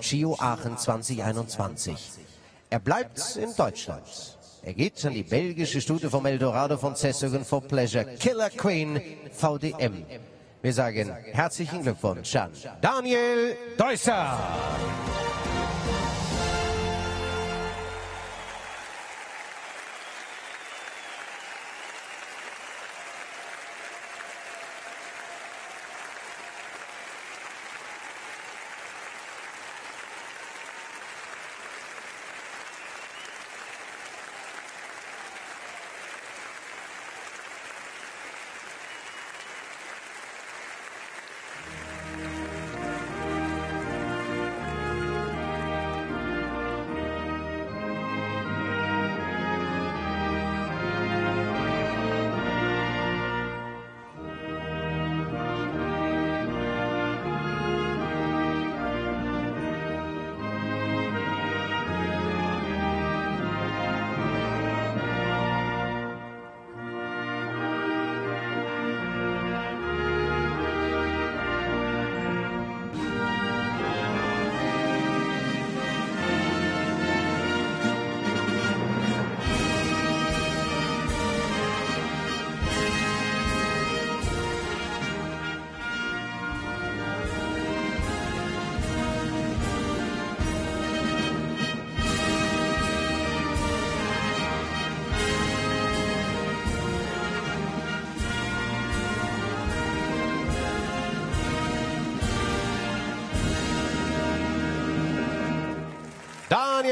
Chio Aachen 2021. Er bleibt in Deutschland. Er geht an die belgische Stute vom Eldorado von Zessogen for Pleasure, Killer Queen VDM. Wir sagen herzlichen Glückwunsch an Daniel Deusser.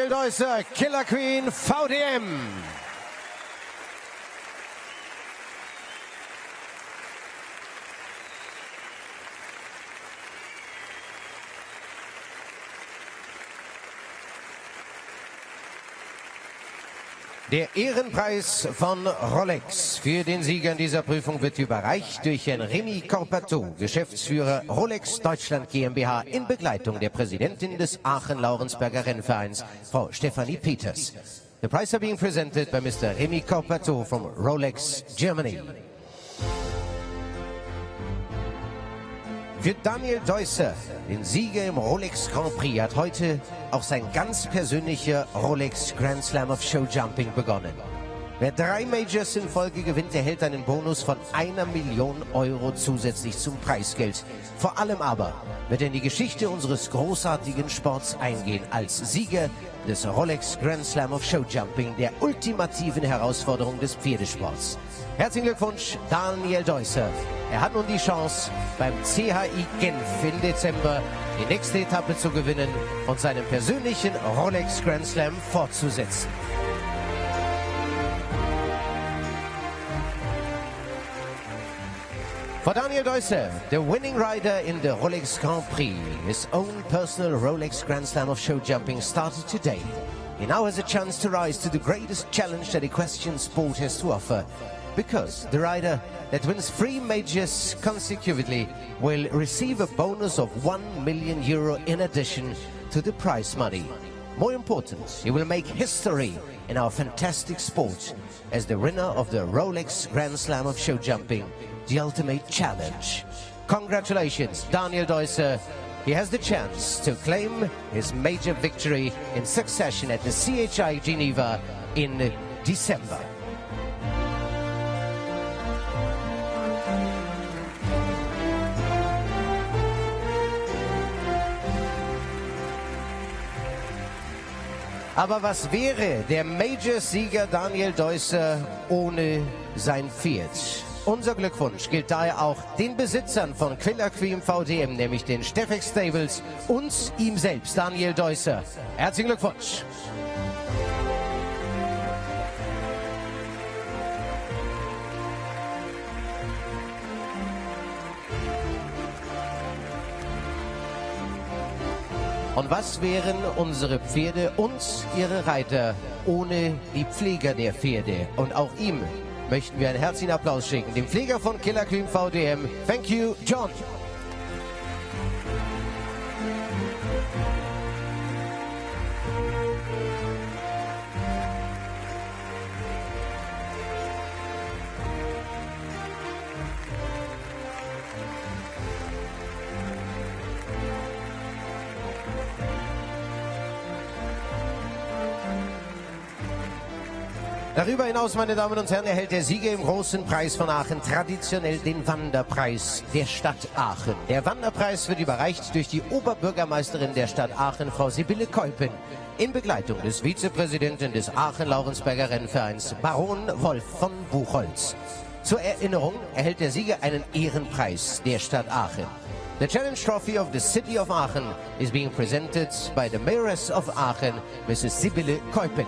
Deusser, Killer Queen VDM. Der Ehrenpreis von Rolex für den Sieger in dieser Prüfung wird überreicht durch Herrn Remy Corpato, Geschäftsführer Rolex Deutschland GmbH in Begleitung der Präsidentin des Aachen-Laurensberger Rennvereins, Frau Stefanie Peters. The prize are being presented by Mr. Remy Corpato from Rolex Germany. Für Daniel Deusser, den Sieger im Rolex Grand Prix, hat heute auch sein ganz persönlicher Rolex Grand Slam of Show Jumping begonnen. Wer drei Majors in Folge gewinnt, erhält einen Bonus von einer Million Euro zusätzlich zum Preisgeld. Vor allem aber wird er in die Geschichte unseres großartigen Sports eingehen als Sieger des Rolex Grand Slam of Show Jumping, der ultimativen Herausforderung des Pferdesports. Herzlichen Glückwunsch, Daniel Deusser. Er hat nun die Chance, beim CHI Genf im Dezember die nächste Etappe zu gewinnen und seinen persönlichen Rolex Grand Slam fortzusetzen. For Daniel Deusser, the winning rider in the Rolex Grand Prix, his own personal Rolex Grand Slam of show jumping started today. He now has a chance to rise to the greatest challenge that equestrian sport has to offer, because the rider that wins three majors consecutively will receive a bonus of 1 million euro in addition to the prize money. More important, he will make history in our fantastic sport as the winner of the Rolex Grand Slam of show jumping the ultimate challenge. Congratulations, Daniel Deusser. He has the chance to claim his major victory in succession at the CHI Geneva in December. Aber was wäre der Major-Sieger Daniel Deusser ohne sein Pferd? Unser Glückwunsch gilt daher auch den Besitzern von Quiller Queen VDM, nämlich den Steffex Stables und ihm selbst, Daniel Deusser. Herzlichen Glückwunsch! Und was wären unsere Pferde und ihre Reiter ohne die Pfleger der Pferde? Und auch ihm möchten wir einen herzlichen Applaus schicken. Dem Pfleger von Killer Queen VDM. Thank you, John. Darüber hinaus, meine Damen und Herren, erhält der Sieger im Großen Preis von Aachen traditionell den Wanderpreis der Stadt Aachen. Der Wanderpreis wird überreicht durch die Oberbürgermeisterin der Stadt Aachen, Frau Sibylle Keupen, in Begleitung des Vizepräsidenten des Aachen-Laurensberger Rennvereins, Baron Wolf von Buchholz. Zur Erinnerung erhält der Sieger einen Ehrenpreis der Stadt Aachen. The Challenge Trophy of the City of Aachen is being presented by the Mayoress of Aachen, Mrs. Sibylle Keupen.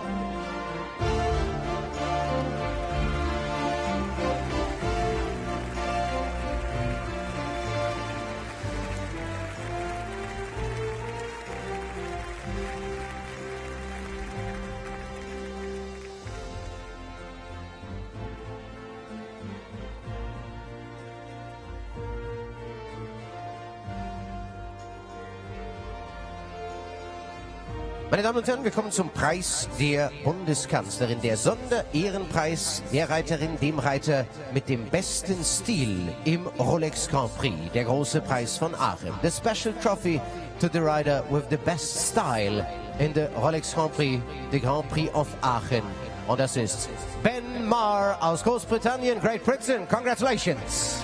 Meine Damen und Herren, wir kommen zum Preis der Bundeskanzlerin. Der Sonderehrenpreis der Reiterin, dem Reiter mit dem besten Stil im Rolex Grand Prix. Der große Preis von Aachen. The Special Trophy to the rider with the best style in the Rolex Grand Prix, the Grand Prix of Aachen. Und das ist Ben Marr aus Großbritannien, Great Britain. Congratulations!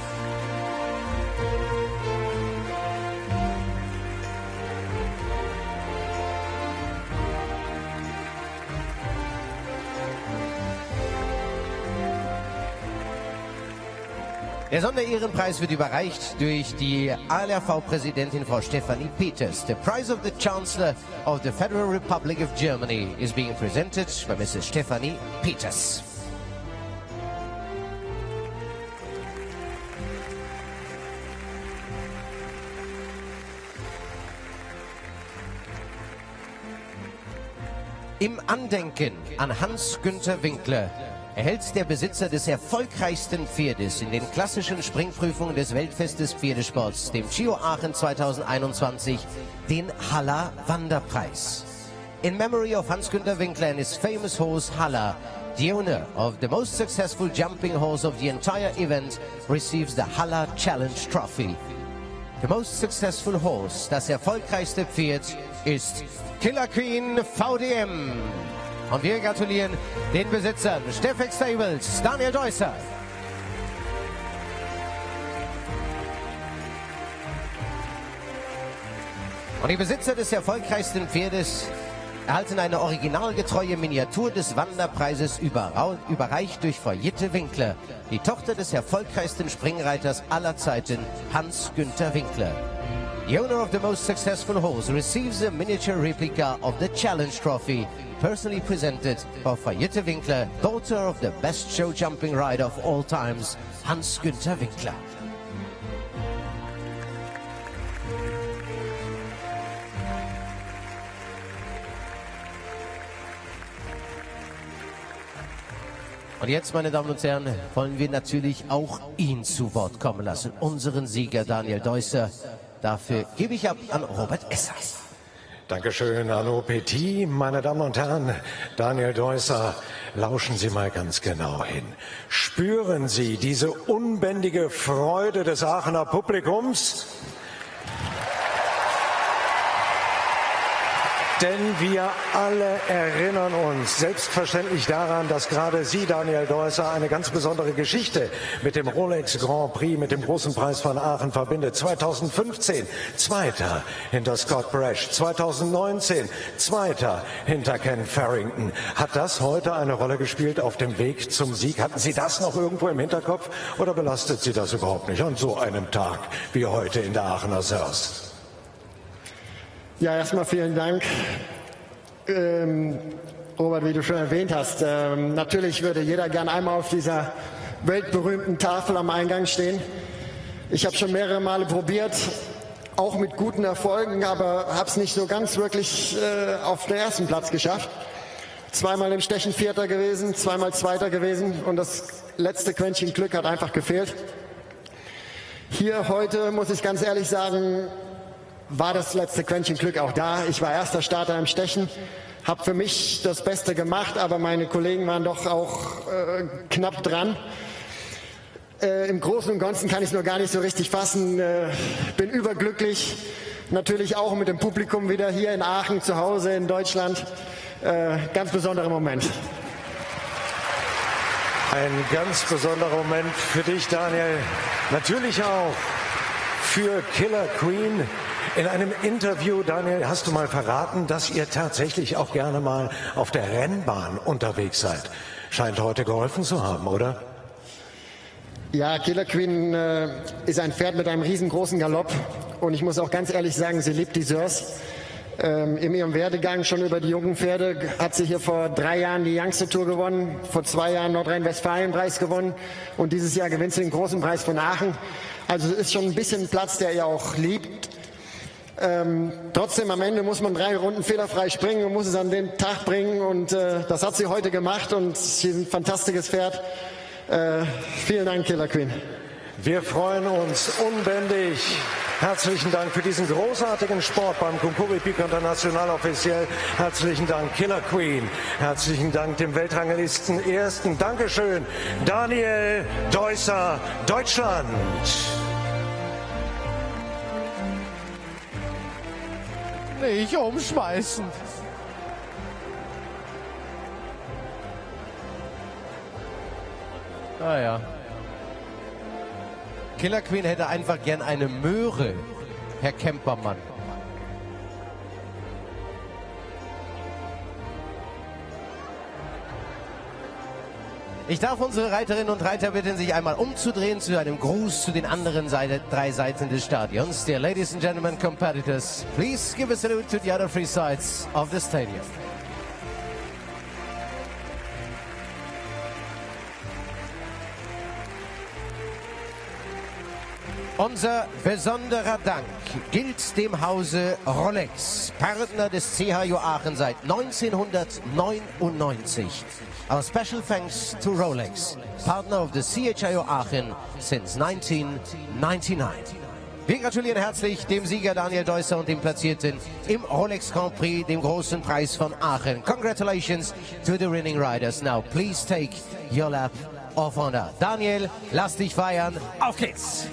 Der Sonderehrenpreis wird überreicht durch die ALRV-Präsidentin Frau Stefanie Peters. The prize of the Chancellor of the Federal Republic of Germany is being presented by Mrs. Stefanie Peters. Im Andenken an Hans-Günther Winkler erhält der Besitzer des erfolgreichsten Pferdes in den klassischen Springprüfungen des Weltfestes Pferdesports, dem Giro Aachen 2021, den Haller Wanderpreis. In memory of Hans-Günter Winkler and his famous horse Haller, the owner of the most successful jumping horse of the entire event receives the Haller Challenge Trophy. The most successful horse, das erfolgreichste Pferd, ist Killer Queen VDM. Und wir gratulieren den Besitzern Steffek Stables, Daniel Deusser. Und die Besitzer des erfolgreichsten Pferdes erhalten eine originalgetreue Miniatur des Wanderpreises überreicht durch Jitte Winkler, die Tochter des erfolgreichsten Springreiters aller Zeiten, Hans-Günther Winkler. The owner of the most successful horse receives a miniature replica of the Challenge Trophy personally presented by Fayette Winkler, daughter of the best show jumping rider of all times, Hans-Günther Winkler. Und jetzt, meine Damen und Herren, wollen wir natürlich auch ihn zu Wort kommen lassen, unseren Sieger Daniel Deusser. Dafür gebe ich ab an Robert Essers. Dankeschön, Arno Petit. Meine Damen und Herren, Daniel Deusser, lauschen Sie mal ganz genau hin. Spüren Sie diese unbändige Freude des Aachener Publikums? Denn wir alle erinnern uns selbstverständlich daran, dass gerade Sie, Daniel Deusser, eine ganz besondere Geschichte mit dem Rolex Grand Prix, mit dem großen Preis von Aachen verbindet. 2015 Zweiter hinter Scott Brash, 2019 Zweiter hinter Ken Farrington. Hat das heute eine Rolle gespielt auf dem Weg zum Sieg? Hatten Sie das noch irgendwo im Hinterkopf oder belastet Sie das überhaupt nicht an so einem Tag wie heute in der Aachener Sörs? Ja, erstmal vielen Dank. Ähm, Robert, wie du schon erwähnt hast, ähm, natürlich würde jeder gern einmal auf dieser weltberühmten Tafel am Eingang stehen. Ich habe schon mehrere Male probiert, auch mit guten Erfolgen, aber habe es nicht so ganz wirklich äh, auf den ersten Platz geschafft. Zweimal im Stechen Vierter gewesen, zweimal Zweiter gewesen und das letzte Quäntchen Glück hat einfach gefehlt. Hier heute muss ich ganz ehrlich sagen, war das letzte Quäntchen Glück auch da. Ich war erster Starter im Stechen, habe für mich das Beste gemacht, aber meine Kollegen waren doch auch äh, knapp dran. Äh, Im Großen und Ganzen kann ich es nur gar nicht so richtig fassen. Äh, bin überglücklich. Natürlich auch mit dem Publikum wieder hier in Aachen zu Hause in Deutschland. Äh, ganz besonderer Moment. Ein ganz besonderer Moment für dich, Daniel. Natürlich auch für Killer Queen. In einem Interview, Daniel, hast du mal verraten, dass ihr tatsächlich auch gerne mal auf der Rennbahn unterwegs seid. Scheint heute geholfen zu haben, oder? Ja, Killer Queen äh, ist ein Pferd mit einem riesengroßen Galopp. Und ich muss auch ganz ehrlich sagen, sie liebt die Sörs. Ähm, in ihrem Werdegang schon über die jungen Pferde hat sie hier vor drei Jahren die Youngster Tour gewonnen, vor zwei Jahren Nordrhein-Westfalen-Preis gewonnen und dieses Jahr gewinnt sie den großen Preis von Aachen. Also es ist schon ein bisschen Platz, der ihr auch liebt. Ähm, trotzdem am Ende muss man drei Runden fehlerfrei springen und muss es an den Tag bringen und äh, das hat sie heute gemacht und sie ist ein fantastisches Pferd. Äh, vielen Dank, Killer Queen. Wir freuen uns unbändig. Herzlichen Dank für diesen großartigen Sport beim Concouris Peak International offiziell. Herzlichen Dank, Killer Queen. Herzlichen Dank dem Weltranglisten Ersten. Dankeschön, Daniel Deusser, Deutschland. Nicht umschmeißen. Ah ja. Killer Queen hätte einfach gern eine Möhre, Herr Kempermann. Ich darf unsere Reiterinnen und Reiter bitten, sich einmal umzudrehen zu einem Gruß zu den anderen Seite, drei Seiten des Stadions. Dear ladies and gentlemen competitors, please give a salute to the other three sides of the stadium. Unser besonderer Dank gilt dem Hause Rolex, Partner des CHU Aachen seit 1999. Our special thanks to Rolex, partner of the CHIO Aachen since 1999. Wir gratulieren herzlich dem Sieger Daniel Deusser und dem Platzierten im Rolex Grand Prix, dem großen Preis von Aachen. Congratulations to the winning riders. Now please take your lap of honor. Daniel, lass dich feiern. Auf geht's!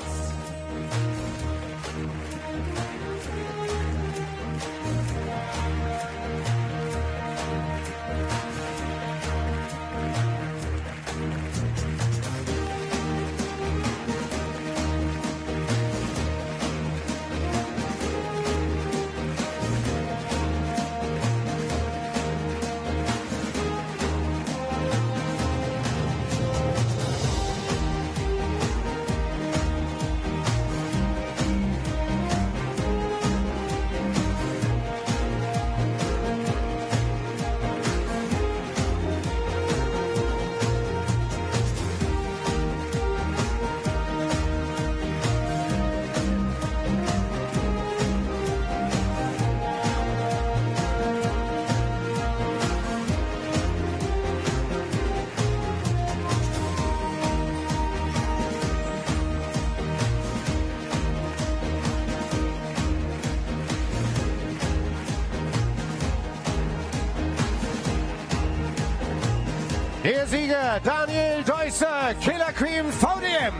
Der Sieger Daniel Deusser, Killer Queen VDM.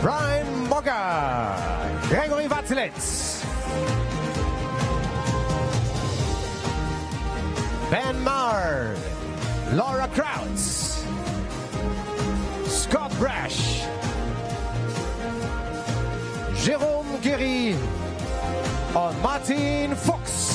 Brian Mogger, Gregory Watzelitz. Ben Marr, Laura Krautz, Scott Brash, Jérôme Guéry on Martin Fox.